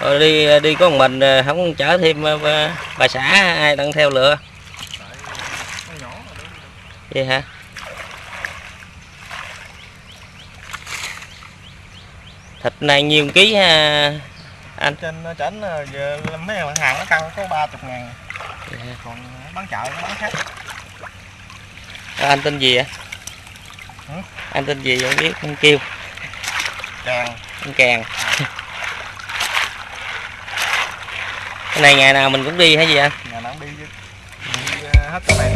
rồi đi đi có một mình ờ, không chở thêm ờ, bà- bà xã ai đang theo lựa. Vậy hả? Thịt này nhiêu ký ha anh? Trên trển giờ mấy hàng nó cân có ba chục ngàn. Vậy hả? còn bán chợ nó bán khác. Ờ, anh tên gì Hả? anh tên gì không biết anh kêu. Càng. Anh kèn cái này, ngày nào mình cũng đi hay gì anh ngày nào cũng đi chứ. Đi ờ, hết cái này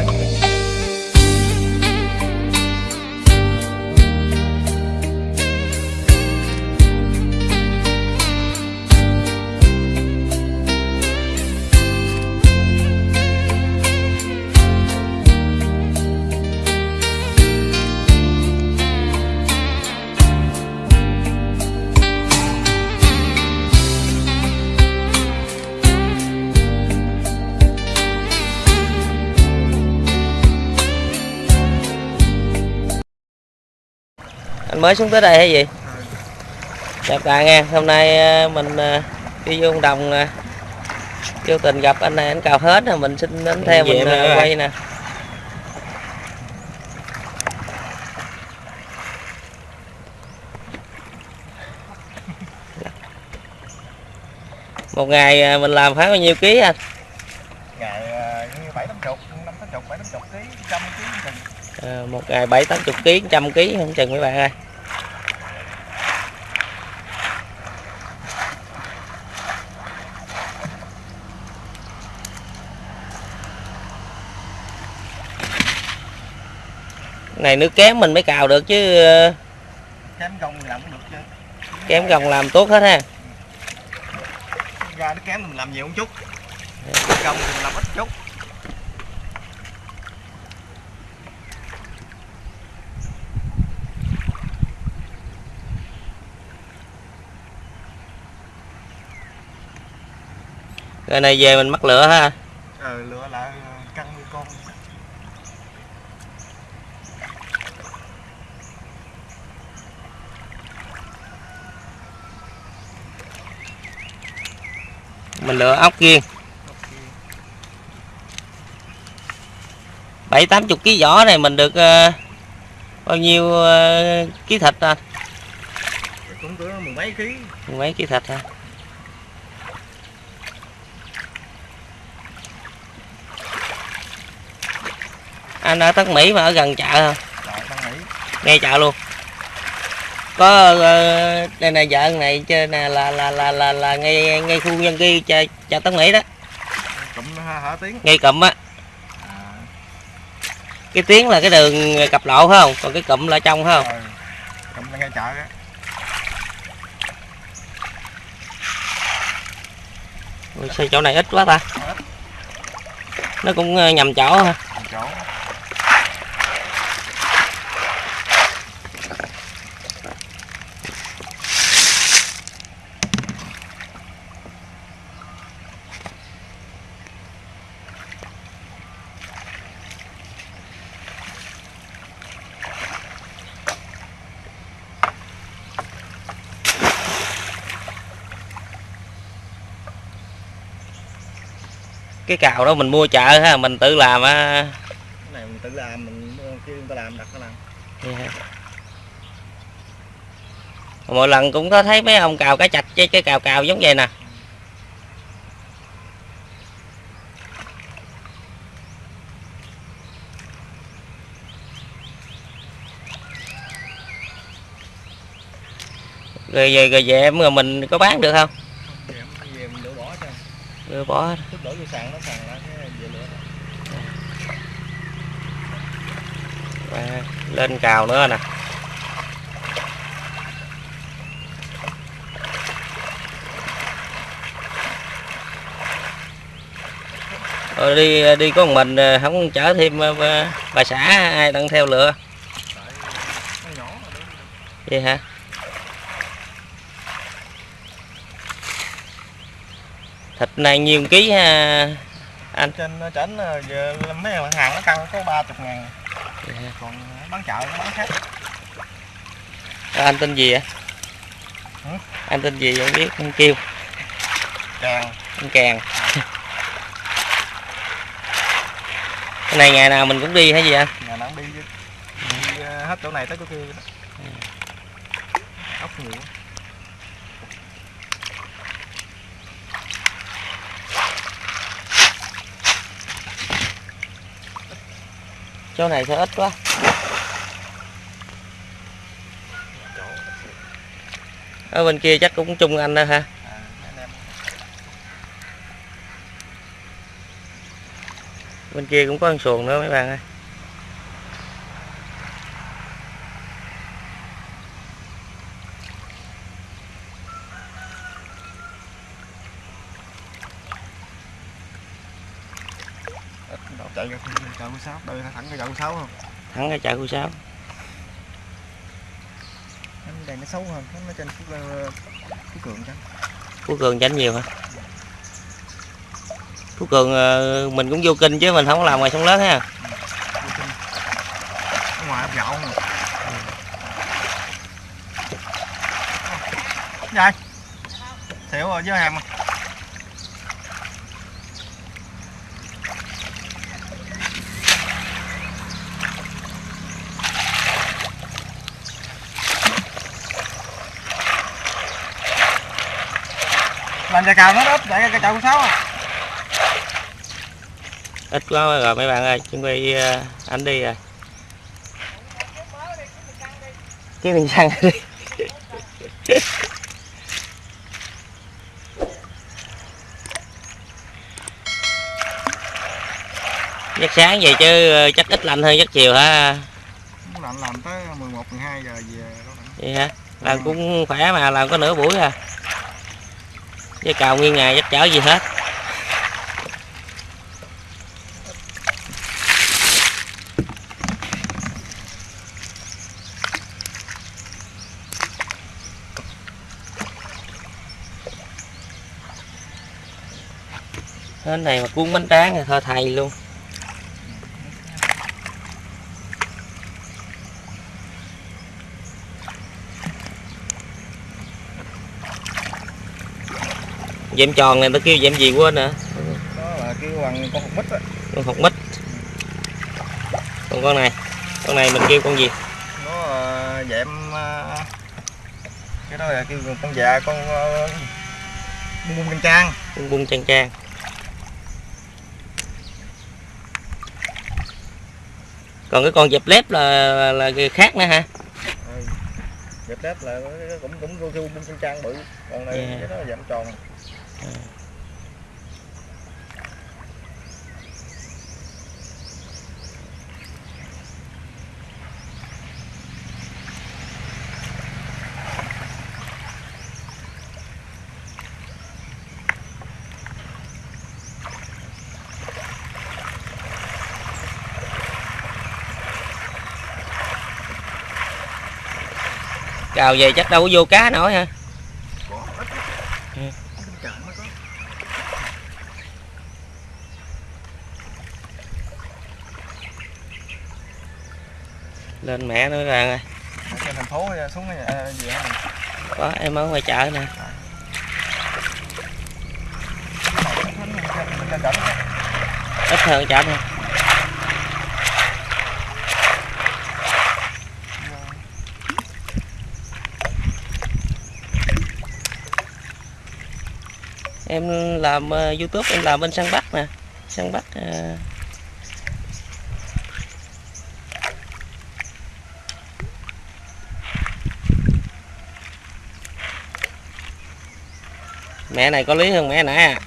mới xuống tới đây hay gì? Chào cả nghe hôm nay ờ, mình ờ, đi vô đồng vô tình gặp anh này anh cào hết rồi mình xin đến theo mình ờ, quay nè. Một ngày mình làm phải bao nhiêu ký anh. Ngày bảy tám chục năm tám chục bảy tám chục ký trăm ký một ngày bảy tám chục ký trăm ký không chừng mấy bạn ơi này nước kém mình mới cào được chứ kém thì làm cũng được chứ. kém gồng làm tốt hết ha. Ra nó kém mình làm nhiều một chút. Thì mình làm ít chút. Rồi này về mình mắc lửa ha. Ờ lựa lại cân nuôi con mình lựa ốc riêng bảy tám chục ký vỏ này mình được ờ, bao nhiêu ờ, ký thịt à cũng cỡ mười mấy ký. Mấy ký thịt ha anh ở Tân Mỹ mà ở gần chợ tăng mỹ. Ngay chợ luôn có ờ, đây này vợ này chơi nè là là là là là ngay ngay khu dân cư chợ, chợ Tân Mỹ đó. Cụm hả, hả tiếng ngay cụm á. À, cái tiếng là cái đường cặp lộ phải không? Còn cái cụm là trong phải không? Rồi cụm ngay chợ Ôi, sao chỗ này ít quá ta? Nó cũng ờ, nhầm chỗ ha chỗ cái cào đó mình mua chợ ha mình tự làm á. Cái này mình tự làm mình kêu người ta làm đặt nó làm. Vậy hả? mỗi lần cũng có thấy mấy ông cào cá chạch với cái cào cào giống vậy nè. Rồi về rồi về em rồi mình có bán được không? Về mình bỏ cho. Đưa bỏ đổ vô sàn nó sàn lại cái về lửa À, lên cào nữa nè. Rồi đi đi có một mình ờ, không chở thêm ờ, bà- xã ai đang theo lựa? Vậy hả thịt này nhiêu ký ha. Anh. Trên trển giờ mấy hàng nó cân có ba chục ngàn. Vậy hả? còn bán chợ nó bán khác. Ờ, anh tên gì ạ Hả? anh tên gì không biết không kêu. Càng. Bánh càng. Cái này ngày nào mình cũng đi hay gì anh? Nhà nào cũng đi chứ. Đi ờ, hết chỗ này tới chỗ kia đó. ốc nhiều chỗ này sao ít quá. Ở bên kia chắc cũng chung anh đó ha bên kia cũng có con xuồng nữa mấy bạn ơi ít đâu chạy ra chợ của sáu đây thẳng cái chợ của sáu không thắng cái chợ khu sáu cái đèn nó xấu hơn nó trên phú, phú cường chắc phú cường chánh nhiều hả phú cường ờ, mình cũng vô kinh chứ mình không có làm ngoài sông lớn ha ngoài ấp gạo mà Vậy Xỉu rồi với hàng mà Làm chà cào nó ít chạy cái chậu sáu à ít quá rồi mấy bạn ơi chuẩn bị ờ, anh đi rồi. Cái mình xăng đi. Giấc sáng vậy chứ ờ, chắc ít lạnh hơn giấc chiều hả? Muốn làm tới 11 12 giờ về đó vậy hả? Làm cũng khỏe mà làm có nửa buổi à với cào nguyên ngày chắc chở gì hết. Cái này mà cuốn bánh tráng thì thôi thầy luôn. Dẹm tròn này tao kêu dẹm gì quên nữa Đó là kêu bằng con hột mít á. con hột mít còn con này con này mình kêu con gì Nó ờ, dẹm ờ, cái đó là kêu con già con uh, bung bung canh trang. bung bung trang trang còn cái con dẹp lép là, là, là khác nữa hả Ừ. Dẹp đép là cũng cũng kêu bung canh trang bự. Còn này Yeah. cái đó là dẹm tròn cào về chắc đâu có vô cá nổi hả Có ít. Ừ. Canh cạn mới có lên mẹ nữa bạn ơi Ở Trên thành phố xuống cái nhà gì đó. có em ở ngoài chợ nè đỉnh. ít hơn chợ thôi em làm ờ, youtube em làm bên săn bắt nè săn bắt ờ, mẹ này có lý hơn mẹ nãy à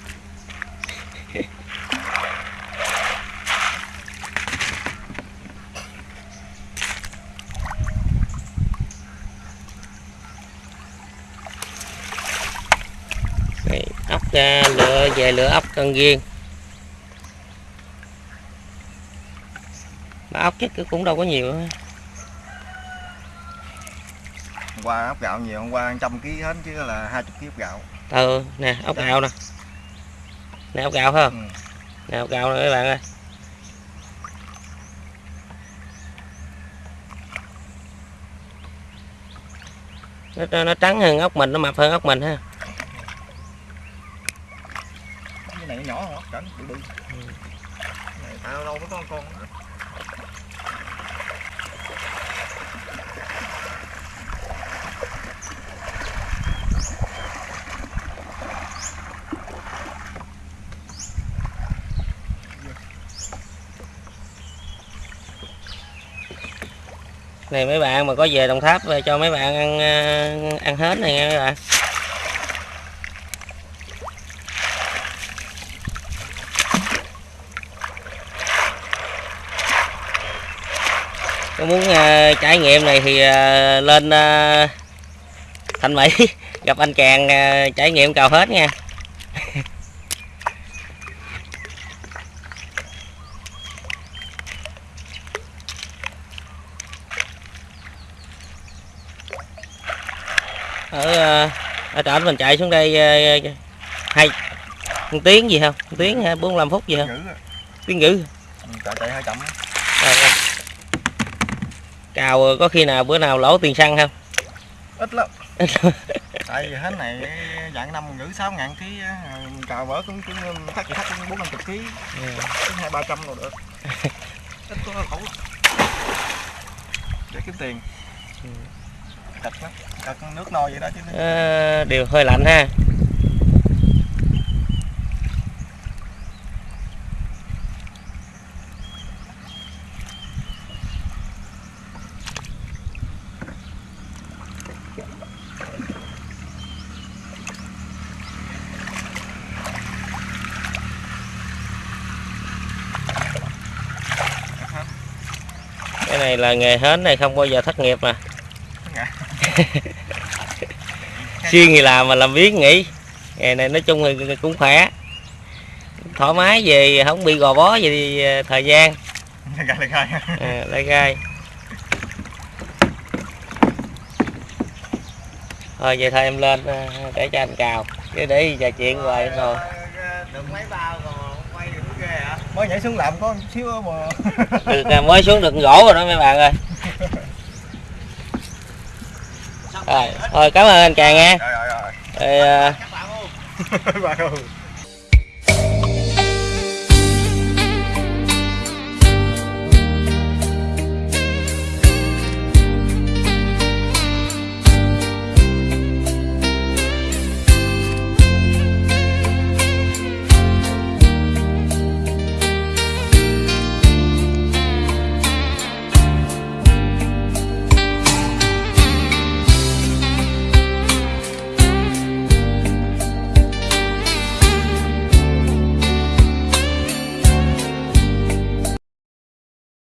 Đây, ốc ra lựa về lựa ốc cần riêng mà ốc chứ cũng đâu có nhiều. Hôm qua ốc gạo nhiều, hôm qua trăm ký hết chứ là 20 ký kg gạo ừ nè ốc gạo nè. Nè ốc gạo phải không? Ừ. nè ốc gạo nè các bạn ơi. Nó, nó, nó trắng hơn ốc mình nó mập hơn ốc mình ha. Này nhỏ nhỏ cỡ bự bự. Này tại lâu lâu mới có con con này mấy bạn mà có về Đồng Tháp về cho mấy bạn ăn ờ, ăn hết này nha mấy bạn. Có muốn uh, trải nghiệm này thì uh, lên uh, Thanh Mỹ gặp anh chàng uh, trải nghiệm cào hết nha. Ở ờ, ở trển mình chạy xuống đây ờ, hai một tiếng gì không một tiếng hay 45 phút gì không tiếng dữ Ừ, chạy chạy hơi chậm. Ờ, ờ. cào có khi nào bữa nào lỗ tiền xăng không? Ít lắm. Tại vì hết này dạng năm ngữ sáu ngàn ký cào vỡ cũng cũng thắt thắt cũng bốn năm chục ký. Ừ. hai ba trăm rồi được. Ít có khẩu để kiếm tiền. Ừ. cạch lắm cạch nước nôi vậy đó chứ. Ờ, điều hơi lạnh ha. Cái này là nghề hến này không bao giờ thất nghiệp mà xuyên thì làm mà làm biến nghỉ nghề này nói chung thì cũng khỏe. Thoải mái về không bị gò bó gì thì thời gian. Lại gai à, lấy gai. Thôi vậy thôi em lên ờ, để cho anh cào. Chứ để trò chuyện hoài rồi. Được mấy bao còn quay được ghê hả? Mới nhảy xuống làm có một xíu mà. Được à, mới xuống được gỗ rồi đó mấy bạn ơi rồi thôi cảm ơn anh chàng nha. Rồi rồi rồi. Rồi, ờ,